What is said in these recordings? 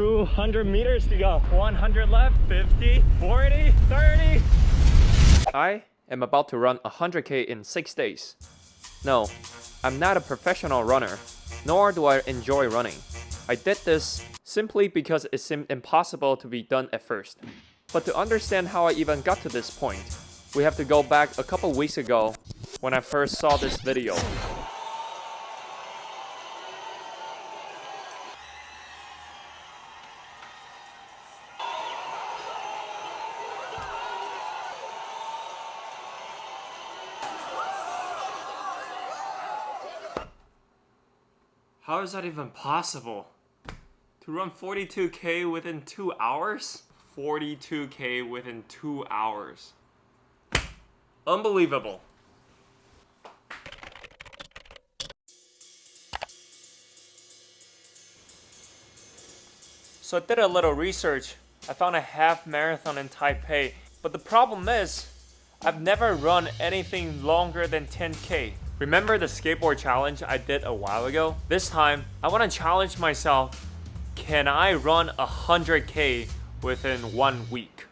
200 meters to go. 100 left, 50, 40, 30. I am about to run 100k in 6 days. No, I'm not a professional runner, nor do I enjoy running. I did this simply because it seemed impossible to be done at first. But to understand how I even got to this point, we have to go back a couple weeks ago when I first saw this video. How is that even possible? To run 42k within 2 hours? 42k within 2 hours. Unbelievable. So I did a little research. I found a half marathon in Taipei. But the problem is, I've never run anything longer than 10k. Remember the skateboard challenge I did a while ago? This time, I want to challenge myself. Can I run 100k within one week?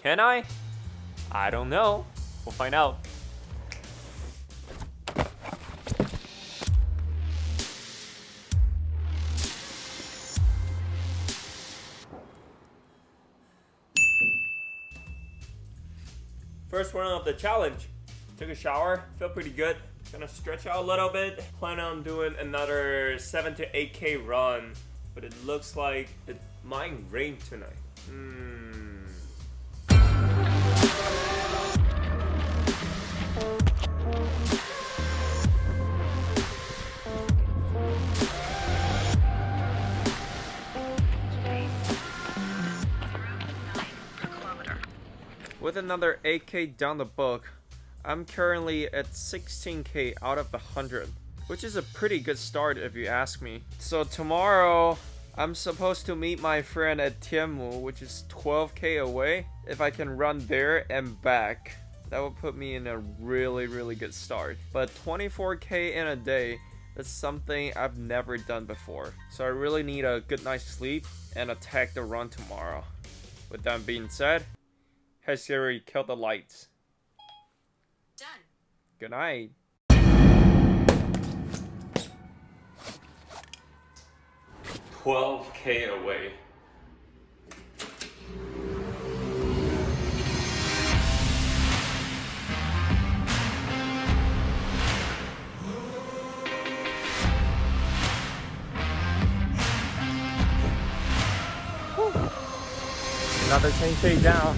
Can I? I don't know. We'll find out. First run of the challenge. Took a shower, feel pretty good. Gonna stretch out a little bit. Plan on doing another 7 to 8k run, but it looks like it might rain tonight. Hmm. With another 8k down the book, I'm currently at 16k out of the 100, which is a pretty good start if you ask me. So tomorrow, I'm supposed to meet my friend at Tianmu, which is 12k away. If I can run there and back, that would put me in a really, really good start. But 24k in a day, that's something I've never done before. So I really need a good night's sleep and attack the run tomorrow. With that being said, Hey Siri, kill the lights. Done. Good night. Twelve K away. Another 10k down,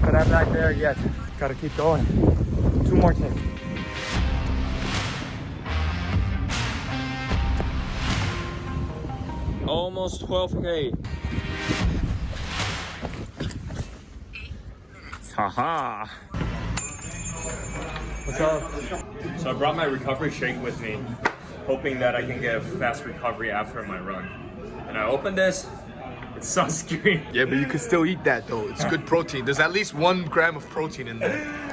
but I'm not there yet. Gotta keep going. Two more 10. Almost 12k. Haha. What's up? So I brought my recovery shake with me, hoping that I can get a fast recovery after my run. And I opened this, it's sunscreen. Yeah, but you can still eat that though. It's good protein. There's at least one gram of protein in there.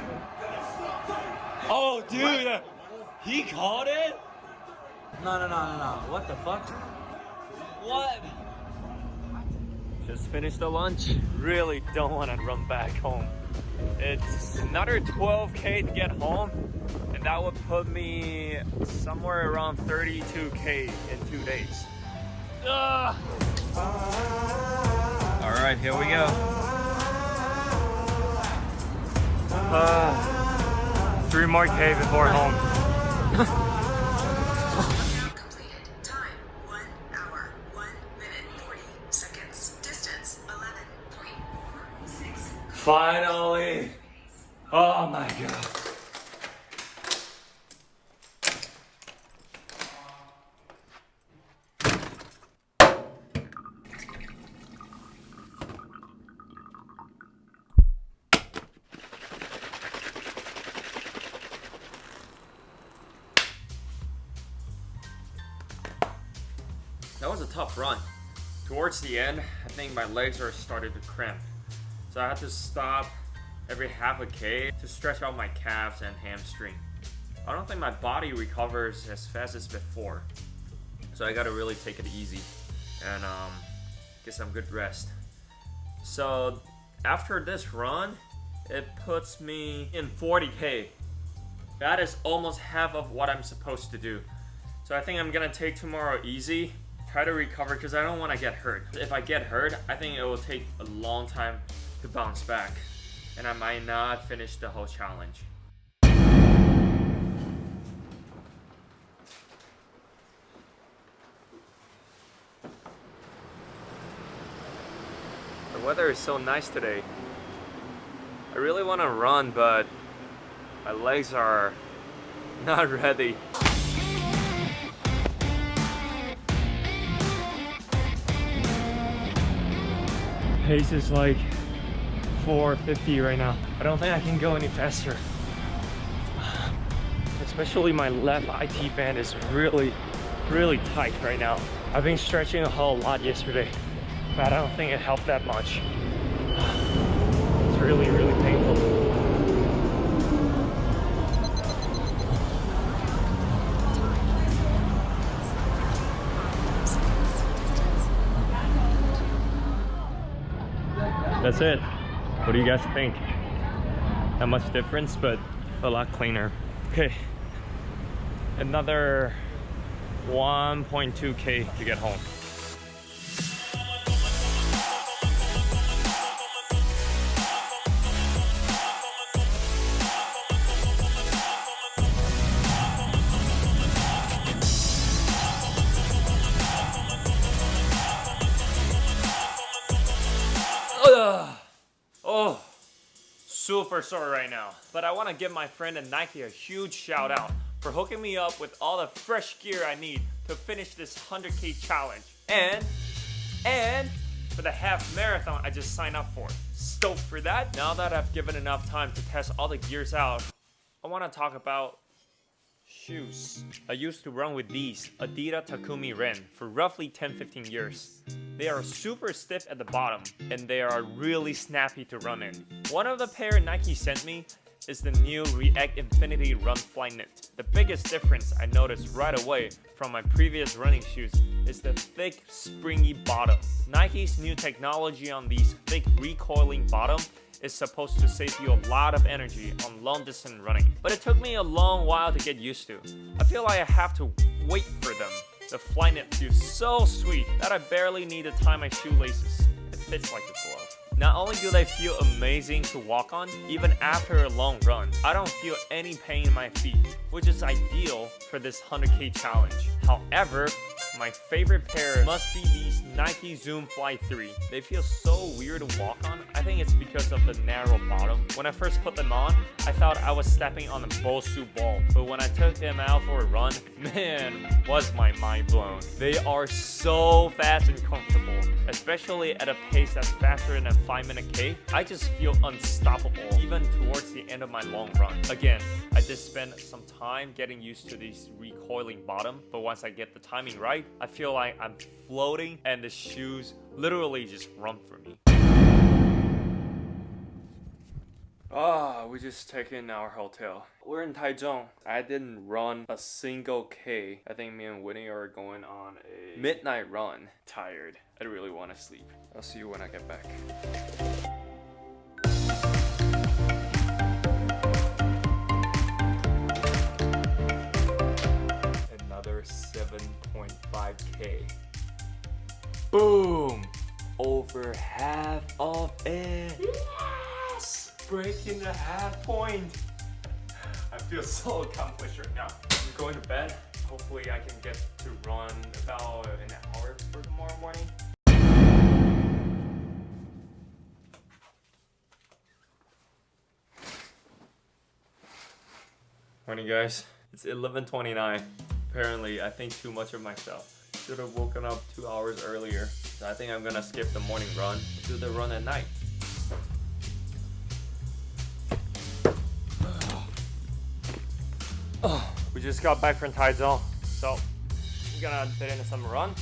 Oh, dude, he caught it? No, no, no, no, no. What the fuck? What? Just finished the lunch. Really don't want to run back home. It's another 12k to get home, and that would put me somewhere around 32k in two days. Ugh. All right, here we go. Uh, three more K before home. Completed. Time 1 hour, 1 minute 40 seconds. Distance 11.46. Finally! Oh my god. Towards the end, I think my legs are started to cramp. So I had to stop every half a K to stretch out my calves and hamstring. I don't think my body recovers as fast as before. So I gotta really take it easy. and um, get some good rest. So after this run, it puts me in 40k. That is almost half of what I'm supposed to do. So I think I'm gonna take tomorrow easy, try to recover because I don't want to get hurt. If I get hurt, I think it will take a long time to bounce back, and I might not finish the whole challenge. The weather is so nice today. I really want to run, but my legs are not ready. Pace is like 450 right now. I don't think I can go any faster. Especially my left IT band is really, really tight right now. I've been stretching a whole lot yesterday, but I don't think it helped that much. It's really, really That's it. What do you guys think? Not much difference, but a lot cleaner. Okay. Another 1.2k to get home. Super sore right now. But I want to give my friend at Nike a huge shout out for hooking me up with all the fresh gear I need to finish this 100k challenge. And, and for the half marathon I just signed up for. Stoked for that. Now that I've given enough time to test all the gears out, I want to talk about shoes. I used to run with these Adidas Takumi Ren for roughly 10-15 years. They are super stiff at the bottom and they are really snappy to run in. One of the pair Nike sent me is the new React Infinity Run Flyknit. The biggest difference I noticed right away from my previous running shoes is the thick, springy bottom. Nike's new technology on these thick recoiling bottom is supposed to save you a lot of energy on long distance running. But it took me a long while to get used to. I feel like I have to wait for them. The Flyknit feels so sweet that I barely need to tie my shoelaces. It fits like a glove. Not only do they feel amazing to walk on, even after a long run, I don't feel any pain in my feet, which is ideal for this 100k challenge. However, my favorite pair must be these Nike Zoom Fly 3. They feel so weird to walk on. I think it's because of the narrow bottom. When I first put them on, I thought I was stepping on a Bosu ball. But when I took them out for a run, man, was my mind blown. They are so fast and comfortable, especially at a pace that's faster than a 5 minute K. I just feel unstoppable, even towards the end of my long run. Again, I did spend some time getting used to these recoiling bottom, but once I get the timing right, I feel like I'm floating and the shoes literally just run for me. Ah, we just taken our hotel. We're in Taichung. I didn't run a single K. I think me and Winnie are going on a midnight run. Tired. I really want to sleep. I'll see you when I get back. 7.5K. Boom! Over half of it. Yes! Breaking the half point. I feel so accomplished right now. I'm going to bed. Hopefully I can get to run about an hour for tomorrow morning. Morning guys. It's 11.29. Apparently I think too much of myself. Should have woken up two hours earlier. So I think I'm gonna skip the morning run, do the run at night. We just got back from Taichung, so we're gonna fit in some run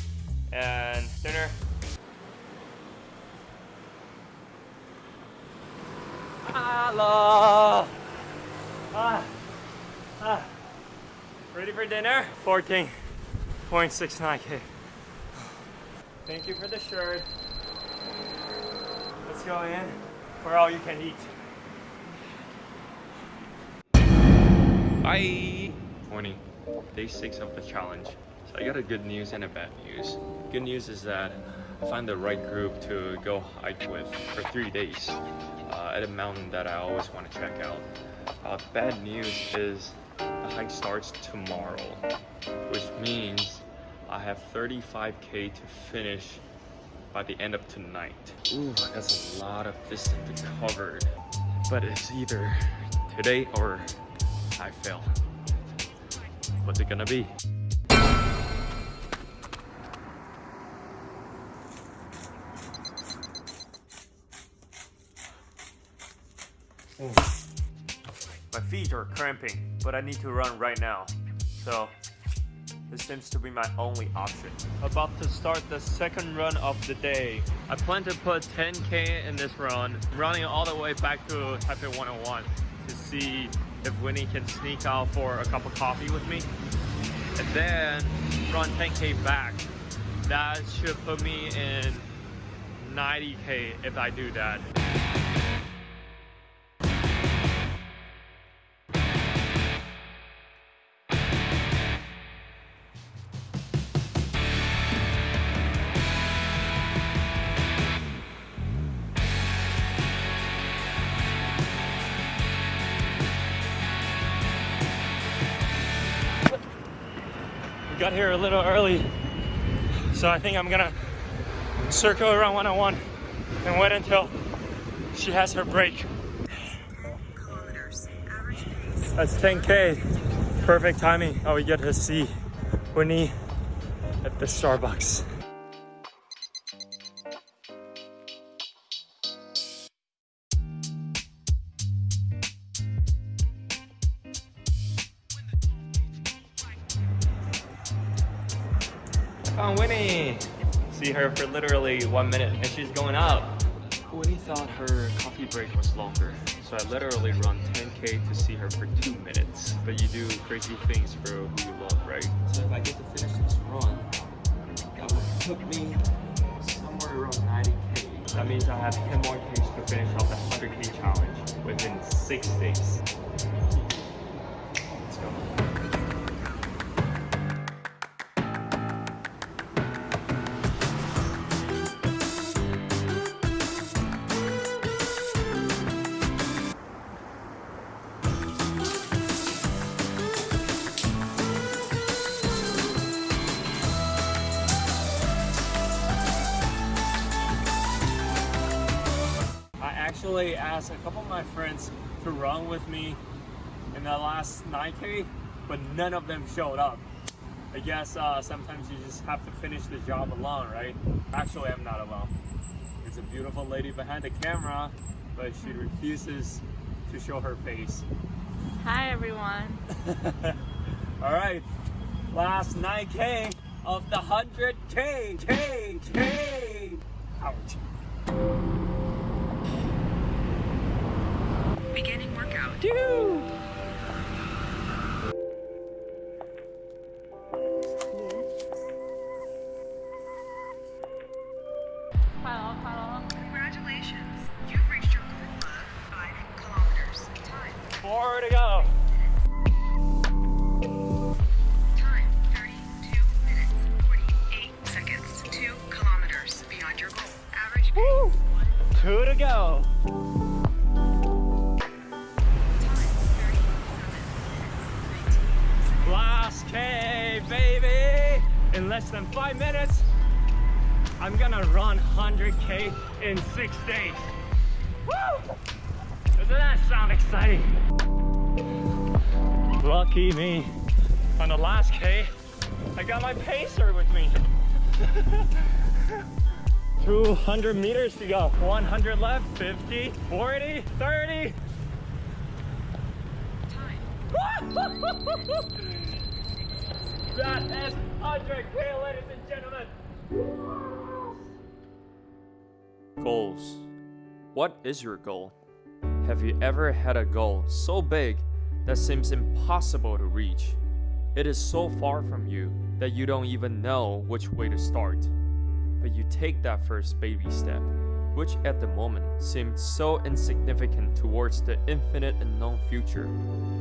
and dinner. Hello. Ah, ah. Ready for dinner? 14.69k. Thank you for the shirt. Let's go in for all you can eat. Bye. 20. Day 6 of the challenge. So I got a good news and a bad news. Good news is that I found the right group to go hike with for three days uh, at a mountain that I always want to check out. Uh, bad news is hike starts tomorrow, which means I have 35k to finish by the end of tonight. Ooh, that's a lot of distance to cover. But it's either today or I fail. What's it gonna be? Feet are cramping, but I need to run right now. So, this seems to be my only option. About to start the second run of the day. I plan to put 10k in this run, running all the way back to Taipei 101 to see if Winnie can sneak out for a cup of coffee with me. And then run 10k back. That should put me in 90k if I do that. Got here a little early, so I think I'm gonna circle around 101 and wait until she has her break. That's 10k. Perfect timing. Oh, we get to see Winnie at the Starbucks. Found Winnie. See her for literally one minute, and she's going up. Winnie thought her coffee break was longer, so I literally run 10k to see her for two minutes. But you do crazy things for who you love, right? So if I get to finish this run, that would put me somewhere around 90k. That means I have 10 more Ks to finish off the 100k challenge within six days. Actually asked a couple of my friends to run with me in the last 9K, but none of them showed up. I guess uh, sometimes you just have to finish the job alone, right? Actually, I'm not alone. There's a beautiful lady behind the camera, but she refuses to show her face. Hi everyone. All right, last 9K of the 100K, K, K. Ouch. Beginning workout. Hello, hello. Congratulations. You've reached your goal of 5 kilometers. Time. Four to go. Less than five minutes, I'm gonna run 100K in six days. Woo! Doesn't that sound exciting? Lucky me. On the last K, I got my pacer with me. 200 meters to go. 100 left, 50, 40, 30. Time. That is 100K, ladies and gentlemen. Goals. What is your goal? Have you ever had a goal so big that seems impossible to reach? It is so far from you that you don't even know which way to start. But you take that first baby step, which at the moment seemed so insignificant towards the infinite unknown future.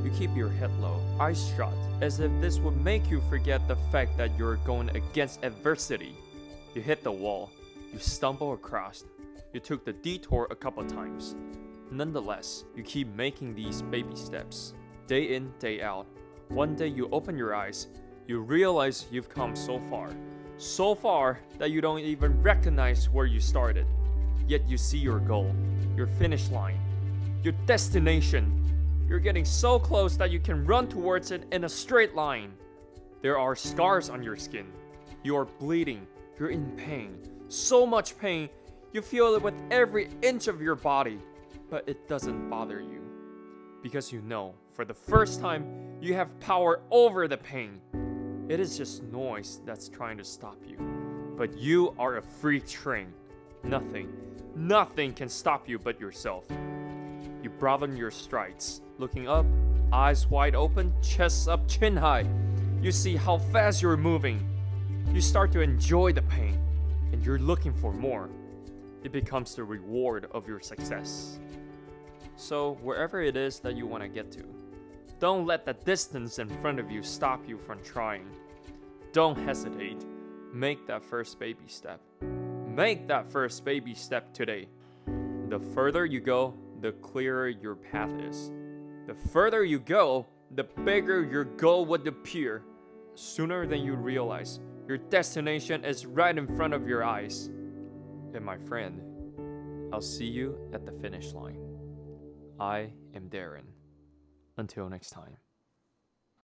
You keep your head low, eyes shut, as if this would make you forget the fact that you're going against adversity. You hit the wall, you stumble across, you took the detour a couple times. Nonetheless, you keep making these baby steps, day in, day out. One day you open your eyes, you realize you've come so far. So far that you don't even recognize where you started. Yet you see your goal, your finish line, your destination. You're getting so close that you can run towards it in a straight line. There are scars on your skin. You are bleeding. You're in pain. So much pain. You feel it with every inch of your body. But it doesn't bother you. Because you know, for the first time, you have power over the pain. It is just noise that's trying to stop you. But you are a free train. Nothing, nothing can stop you but yourself. You broaden your strides, looking up, eyes wide open, chest up, chin high. You see how fast you're moving. You start to enjoy the pain, and you're looking for more. It becomes the reward of your success. So, wherever it is that you want to get to, don't let the distance in front of you stop you from trying. Don't hesitate. Make that first baby step. Make that first baby step today. The further you go, the clearer your path is. The further you go, the bigger your goal would appear. Sooner than you realize, your destination is right in front of your eyes. And my friend, I'll see you at the finish line. I am Darren. Until next time.